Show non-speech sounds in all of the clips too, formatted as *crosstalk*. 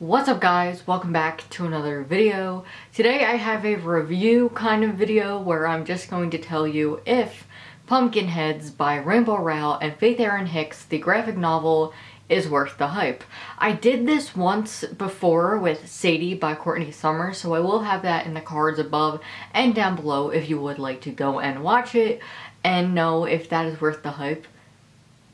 What's up guys? Welcome back to another video. Today I have a review kind of video where I'm just going to tell you if Pumpkinheads by Rainbow Rowell and Faith Erin Hicks, the graphic novel, is worth the hype. I did this once before with Sadie by Courtney Summers, so I will have that in the cards above and down below if you would like to go and watch it and know if that is worth the hype,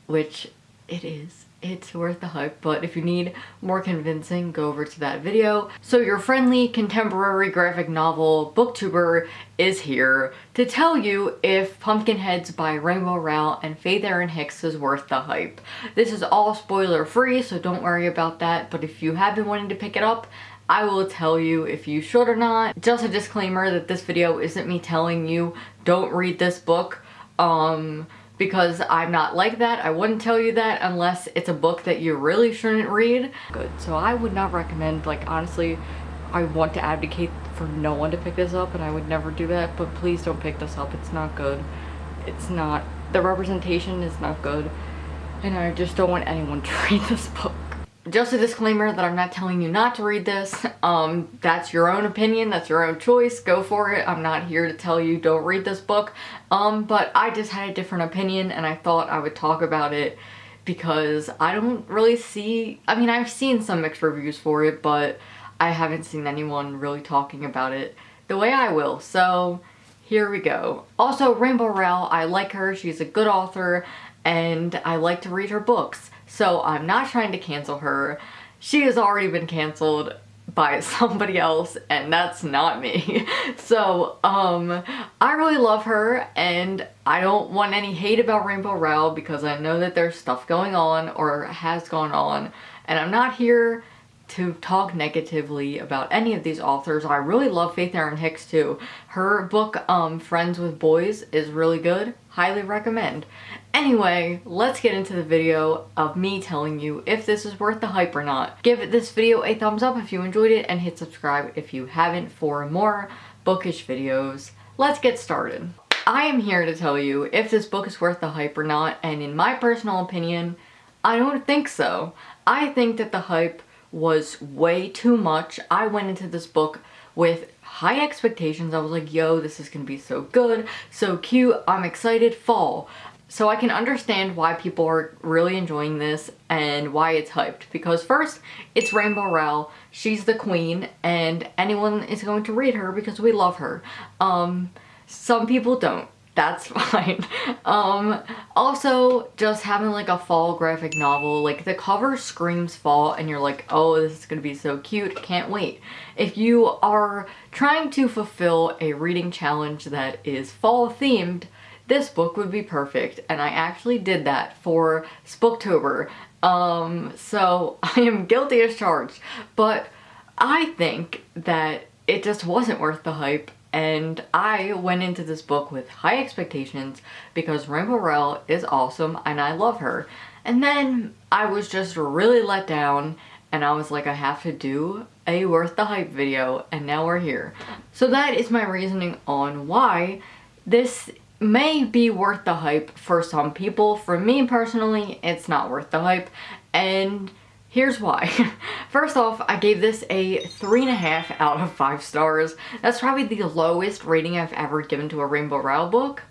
which it is it's worth the hype, but if you need more convincing, go over to that video. So your friendly contemporary graphic novel booktuber is here to tell you if Pumpkinheads by Rainbow Rowell and Faith Erin Hicks is worth the hype. This is all spoiler free, so don't worry about that, but if you have been wanting to pick it up, I will tell you if you should or not. Just a disclaimer that this video isn't me telling you don't read this book. Um, because I'm not like that. I wouldn't tell you that unless it's a book that you really shouldn't read. Good. So I would not recommend, like honestly, I want to advocate for no one to pick this up and I would never do that, but please don't pick this up. It's not good. It's not, the representation is not good and I just don't want anyone *laughs* to read this book. Just a disclaimer that I'm not telling you not to read this. Um, that's your own opinion, that's your own choice, go for it. I'm not here to tell you don't read this book. Um, but I just had a different opinion and I thought I would talk about it because I don't really see, I mean I've seen some mixed reviews for it, but I haven't seen anyone really talking about it the way I will. So here we go. Also, Rainbow Rowell, I like her, she's a good author, and I like to read her books. So I'm not trying to cancel her. She has already been canceled by *laughs* somebody else and that's not me. *laughs* So um I really love her and I don't want any hate about Rainbow Rowell because I know that there's stuff going on or has gone on and I'm not here to talk negatively about any of these authors. I really love Faith Erin Hicks too. Her book, um, Friends with Boys, is really good. Highly recommend. Anyway, let's get into the video of me telling you if this is worth the hype or not. Give this video a thumbs up if you enjoyed it and hit subscribe if you haven't for more bookish videos. Let's get started. I am here to tell you if this book is worth the hype or not and in my personal opinion, I don't think so. I think that the hype was way too much. I went into this book with high expectations. I was like, yo, this is gonna be so good, so cute, I'm excited, fall. So I can understand why people are really enjoying this and why it's hyped. Because first, it's Rainbow Rowell. She's the queen and anyone is going to read her because we love her. Um, some people don't. That's *laughs* fine. Um, also, just having like a fall graphic novel, like the cover screams fall and you're like, oh, this is gonna be so cute, can't wait. If you are trying to fulfill a reading challenge that is fall themed, this book would be perfect and I actually did that for Spooktober. Um, so *laughs* I am guilty as charged, but I think that it just wasn't worth the hype and I went into this book with high expectations because Rainbow Rowell is awesome and I love her. And then I was just really let down and I was like, I have to do a worth the hype video and now we're here. So that is my reasoning on why this may be worth the hype for some people. For me personally, it's not worth the hype. And here's why. *laughs* First off, I gave this a three and a half out of five stars. That's probably the lowest rating I've ever given to a Rainbow Rowell book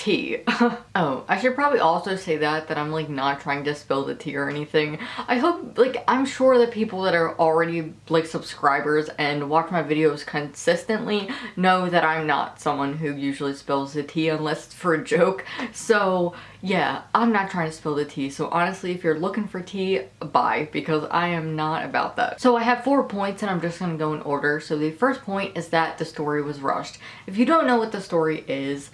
tea. *laughs* oh, I should probably also say that, that I'm like not trying to spill the tea or anything. I hope, like, I'm sure that people that are already like subscribers and watch my videos consistently know that I'm not someone who usually spills the tea unless it's for a joke. So yeah, I'm not trying to spill the tea. So honestly, if you're looking for tea, buy because I am not about that. So I have four points and I'm just gonna go in order. So the first point is that the story was rushed. If you don't know what the story is,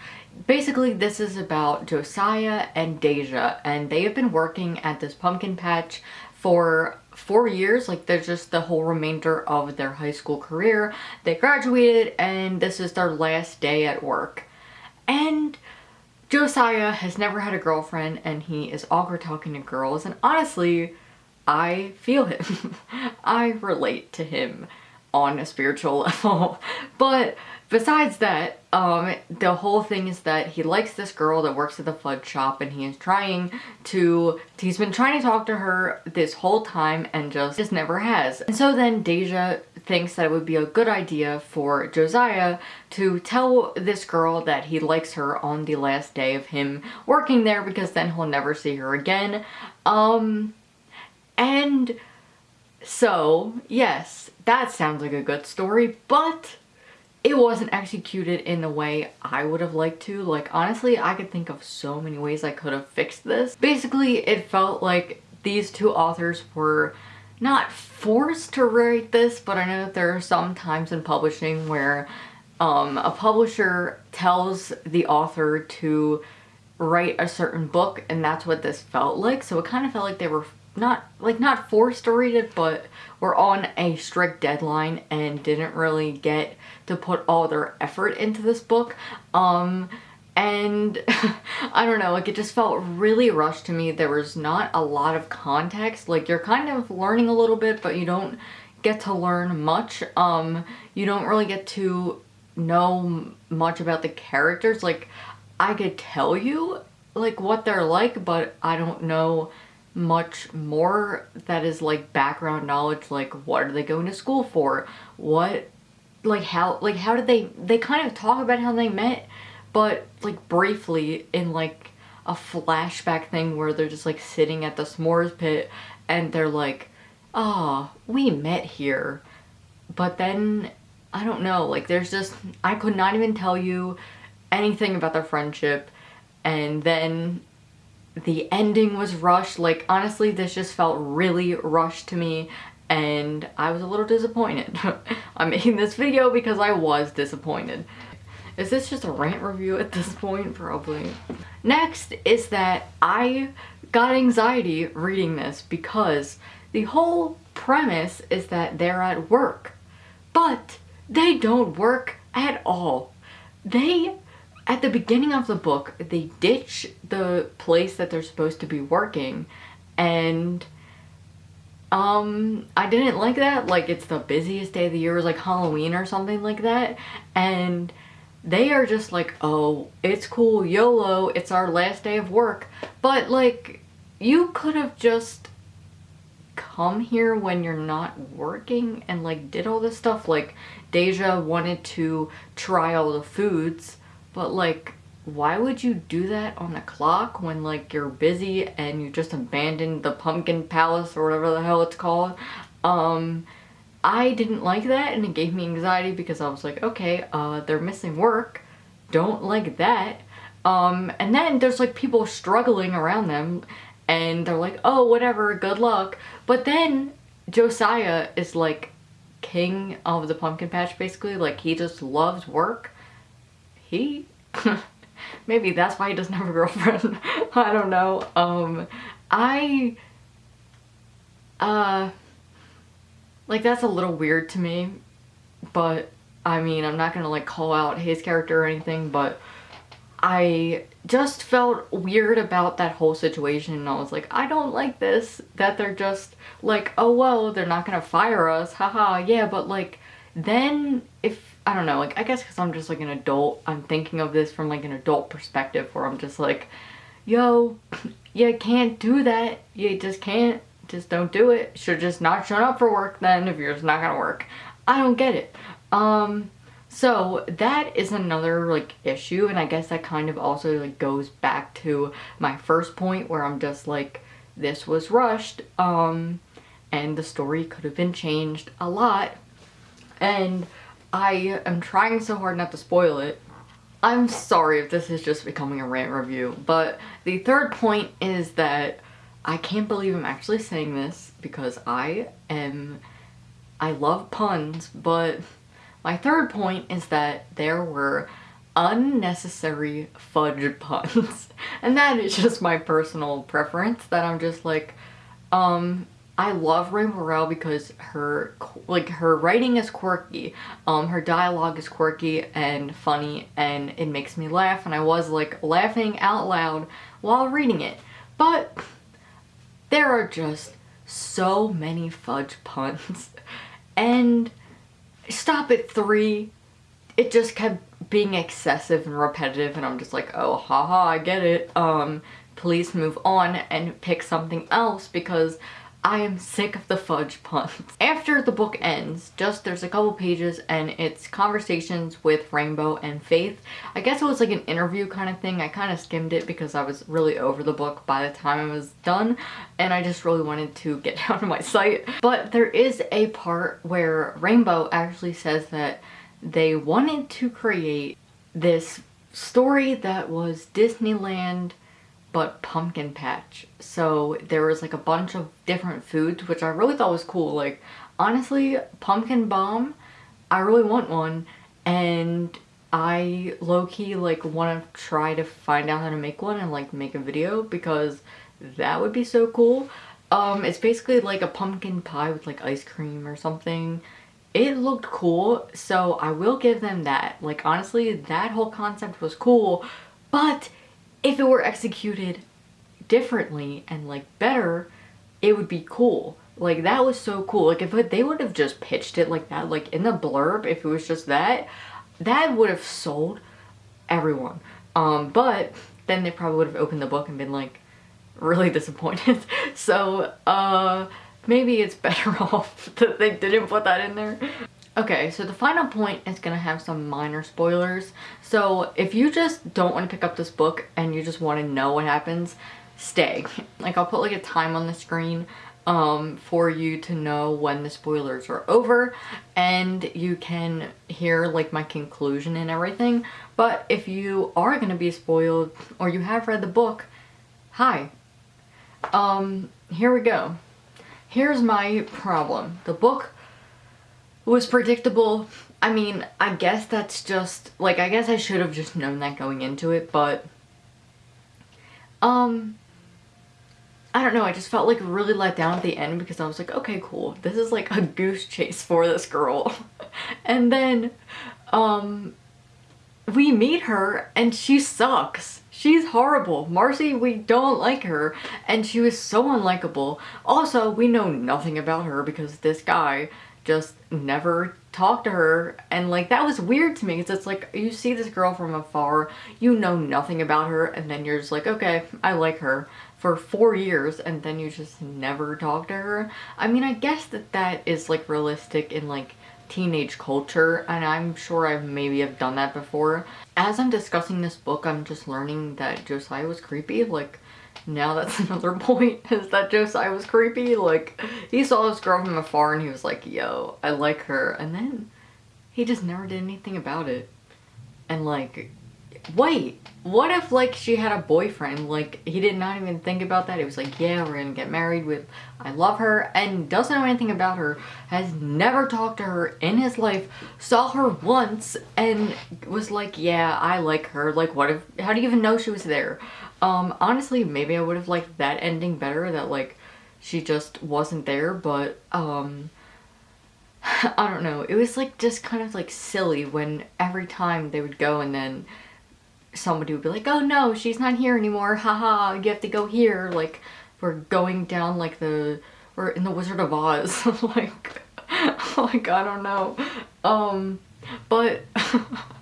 basically this is about Josiah and Deja and they have been working at this pumpkin patch for four years. Like they're just the whole remainder of their high school career. They graduated and this is their last day at work. And Josiah has never had a girlfriend and he is awkward talking to girls and honestly I feel him. *laughs* I relate to him on a spiritual *laughs* level. but besides that, um, the whole thing is that he likes this girl that works at the fudge shop and he is trying to, he's been trying to talk to her this whole time and just, just never has. And so then Deja thinks that it would be a good idea for Josiah to tell this girl that he likes her on the last day of him working there because then he'll never see her again. Um, and so, yes, that sounds like a good story, but it wasn't executed in the way I would have liked to. Like, honestly, I could think of so many ways I could have fixed this. Basically, it felt like these two authors were not forced to write this, but I know that there are some times in publishing where um, a publisher tells the author to write a certain book and that's what this felt like. So it kind of felt like they were not like not forced to read it but were on a strict deadline and didn't really get to put all their effort into this book um and *laughs* I don't know like it just felt really rushed to me. There was not a lot of context. Like you're kind of learning a little bit but you don't get to learn much. Um you don't really get to know much about the characters. Like I could tell you like what they're like but I don't know much more that is like background knowledge like what are they going to school for? What like how like how did they they kind of talk about how they met but like briefly in like a flashback thing where they're just like sitting at the s'mores pit and they're like oh, we met here. But then I don't know like there's just I could not even tell you anything about their friendship. And then the ending was rushed. Like, honestly, this just felt really rushed to me and I was a little disappointed. *laughs* I'm making this video because I was disappointed. Is this just a rant review at this point? Probably. Next is that I got anxiety reading this because the whole premise is that they're at work, but they don't work at all. They at the beginning of the book, they ditch the place that they're supposed to be working and um I didn't like that. Like it's the busiest day of the year. It was like Halloween or something like that. And they are just like oh it's cool YOLO it's our last day of work. But like you could have just come here when you're not working and like did all this stuff. Like Deja wanted to try all the foods but like, why would you do that on a clock when like you're busy and you just abandoned the pumpkin palace or whatever the hell it's called? Um, I didn't like that and it gave me anxiety because I was like, okay, uh, they're missing work. Don't like that. Um, and then there's like people struggling around them and they're like, oh, whatever, good luck. But then Josiah is like king of the pumpkin patch basically. Like he just loves work he *laughs* maybe that's why he doesn't have a girlfriend. *laughs* I don't know. Um i uh like that's a little weird to me but i mean i'm not gonna like call out his character or anything but i just felt weird about that whole situation and i was like i don't like this that they're just like oh well they're not gonna fire us haha yeah but like then if I don't know, like I guess because I'm just like an adult, I'm thinking of this from like an adult perspective where I'm just like, yo, *clears throat* you can't do that. You just can't. Just don't do it. Should just not show up for work then if you're just not gonna work. I don't get it. Um, so that is another like issue and I guess that kind of also like goes back to my first point where I'm just like, this was rushed um, and the story could have been changed a lot and I am trying so hard not to spoil it. I'm sorry if this is just becoming a rant review, but the third point is that I can't believe I'm actually saying this because I am, I love puns, but my third point is that there were unnecessary fudge puns. *laughs* and that is just my personal preference that I'm just like, um, I love Rainbow Rowell because her like her writing is quirky, um, her dialogue is quirky and funny and it makes me laugh and I was like laughing out loud while reading it. But there are just so many fudge puns *laughs* and stop at three. It just kept being excessive and repetitive and I'm just like, oh, haha, I get it. Um, please move on and pick something else because I am sick of the fudge puns. *laughs* After the book ends, just there's a couple pages and it's conversations with Rainbow and Faith. I guess it was like an interview kind of thing. I kind of skimmed it because I was really over the book by the time it was done and I just really wanted to *laughs* get down to my site. But there is a part where Rainbow actually says that they wanted to create this story that was Disneyland but pumpkin patch. So there was like a bunch of different foods, which I really thought was cool. Like, honestly, pumpkin bomb, I really want one. And I low-key like want to try to find out how to make one and like make a video because that would be so cool. Um, it's basically like a pumpkin pie with like ice cream or something. It looked cool, so I will give them that. Like honestly, that whole concept was cool, but if it were executed differently and like better, it would be cool. Like that was so cool. Like if they would have just pitched it like that, like in the blurb, if it was just that, that would have sold everyone. Um, but then they probably would have opened the book and been like really *laughs* disappointed. so, uh, maybe it's better *laughs* off that they didn't put that in there. Okay, so the final point is going to have some minor spoilers. So if you just don't want to pick up this book and you just want to know what happens, stay. *laughs* Like I'll put like a time on the screen um, for you to know when the spoilers are over and you can hear like my conclusion and everything. But if you are going to be spoiled or you have read the book, hi. Um, here we go. Here's my problem. The book was predictable. I mean, I guess that's just, like, I guess I should have just known that going into it, but, um, I don't know, I just felt like really let down at the end because I was like, okay, cool, this is like a goose chase for this girl. *laughs* and then, um, we meet her and she sucks. She's horrible. Marcy, we don't like her. And she was so unlikable. Also, we know nothing about her because this guy just never talked to her. And like that was weird to me because it's like you see this girl from afar you know nothing about her and then you're just like okay I like her for four years and then you just never talk to her. I mean I guess that that is like realistic in like teenage culture and I'm sure I maybe have done that before. As I'm discussing this book I'm just learning that Josiah was creepy like now that's *laughs* another point is that Josiah was creepy. Like he saw this girl from afar and he was like, yo, I like her. And then he just never did anything about it. And like, wait, what if like she had a boyfriend? Like he did not even think about that. He was like, yeah, we're gonna get married with, I love her and doesn't know anything about her, has never talked to her in his life, saw her once and was like, yeah, I like her. Like what if, how do you even know she was there? Um, honestly, maybe I would have liked that ending better, that like she just wasn't there, but um, *sighs* I don't know. It was like just kind of like silly when every time they would go and then somebody would be like, oh no, she's not here anymore, haha, you have to go here, like we're going down like the, we're in the Wizard of Oz, *laughs* like, *laughs* like I don't know, um, but *laughs*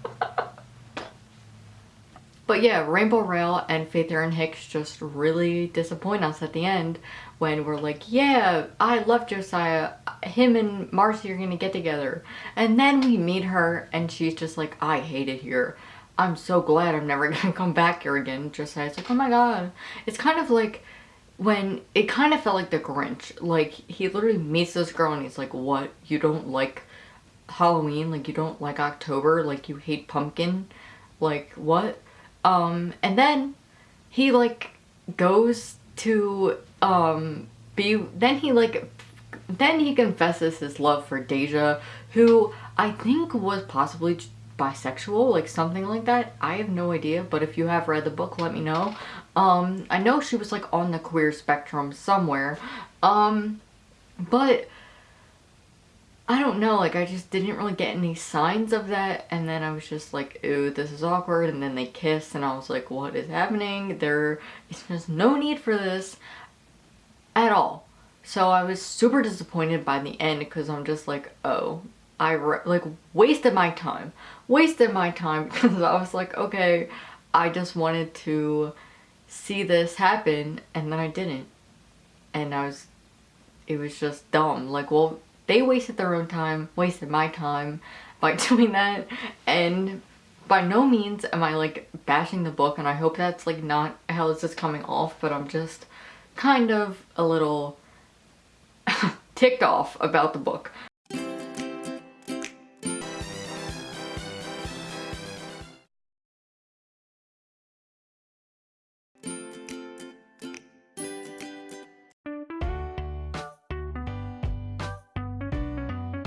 But yeah, Rainbow Rowell and Faith Erin Hicks just really disappoint us at the end when we're like, yeah, I love Josiah, him and Marcy are gonna get together. And then we meet her and she's just like, I hate it here. I'm so glad I'm never *laughs* gonna come back here again. Josiah's like, oh my god. It's kind of like when, it kind of felt like the Grinch. Like, he literally meets this girl and he's like, what? You don't like Halloween? Like, you don't like October? Like, you hate pumpkin? Like, what? Um, and then he like goes to um, be, then he like, then he confesses his love for Deja, who I think was possibly bisexual, like something like that. I have no idea, but if you have read the book, let me know. Um, I know she was like on the queer spectrum somewhere. Um, but I don't know, like I just didn't really get any signs of that and then I was just like, ooh, this is awkward and then they kiss and I was like, what is happening? There is just no need for this at all. So I was super disappointed by the end because I'm just like, oh, I like wasted my time. Wasted my time *laughs* because I was like, okay, I just wanted to see this happen and then I didn't. And I was, it was just dumb. Like, well, they wasted their own time, wasted my time by *laughs* doing that. And by no means am I like bashing the book and I hope that's like not how this is coming off, but I'm just kind of a little *laughs* ticked off about the book.